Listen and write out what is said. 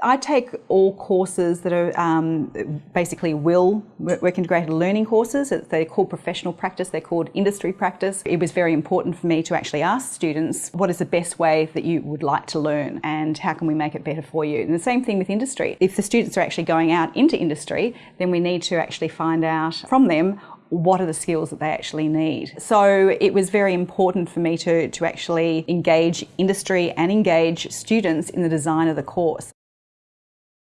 I take all courses that are um, basically will work integrated learning courses. They're called professional practice, they're called industry practice. It was very important for me to actually ask students what is the best way that you would like to learn and how can we make it better for you. And the same thing with industry. If the students are actually going out into industry, then we need to actually find out from them what are the skills that they actually need. So it was very important for me to, to actually engage industry and engage students in the design of the course.